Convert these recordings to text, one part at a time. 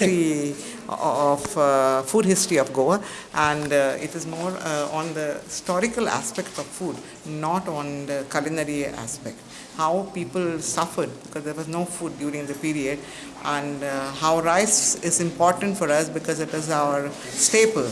history of uh, food history of Goa. And uh, it is more uh, on the historical aspect of food not on the culinary aspect. How people suffered because there was no food during the period. And uh, how rice is important for us because it is our staple.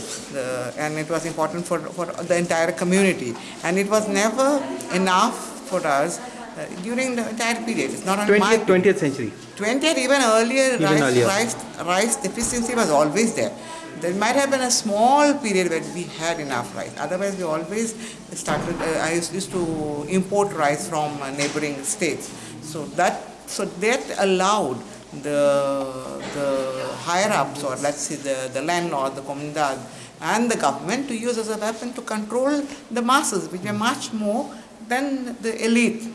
And it was important for, for the entire community. And it was never enough for us uh, during the entire period it's not only my 20th, 20th century 20th, even earlier, Even rice, earlier. rice, rice deficiency was always there. There might have been a small period where we had enough rice. Otherwise, we always started. Uh, I used, used to import rice from uh, neighboring states. So that so that allowed the the higher ups, or let's say the the landlord, the comunidad, and the government to use as a weapon to control the masses, which were much more than the elite.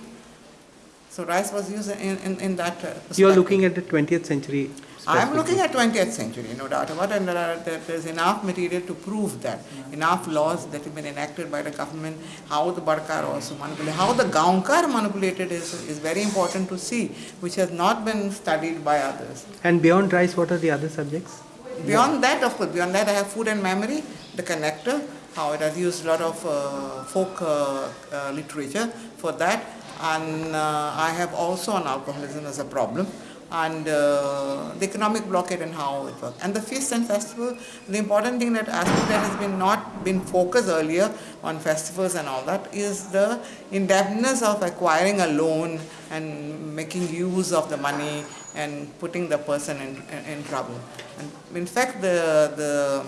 So rice was used in, in, in that uh, you are looking at the 20th century I am looking at 20th century, no doubt about it, and there, are, there there's enough material to prove that, enough laws that have been enacted by the government, how the Bhatkar also manipulated, how the Gaunkar manipulated is, is very important to see, which has not been studied by others. and beyond rice what are the other subjects Beyond that, of course, beyond that I have food and memory, the connector, how it has used a lot of uh, folk uh, uh, literature for that. And uh, I have also on alcoholism as a problem and uh, the economic blockade and how it works. And the feast and festival, the important thing that aspect that has been not been focused earlier on festivals and all that is the indebtedness of acquiring a loan and making use of the money and putting the person in, in, in trouble. And in fact, the, the,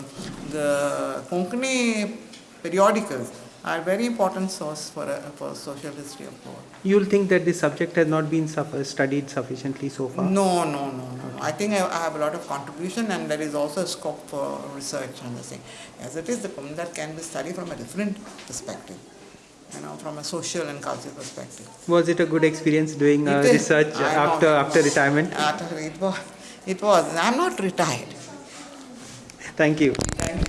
the Konkani periodicals are very important source for, a, for social history of Goa. you will think that this subject has not been suffer- studied sufficiently so far No, no, no, no. I think I, I have a lot of contribution and there is also a scope for research on this thing. As it is, the that can be studied from a different perspective, you know, from a social and cultural perspective. was it a good experience doing uh, research I know. after after retirement After it was, it was. I'm not retired. thank you Thank you.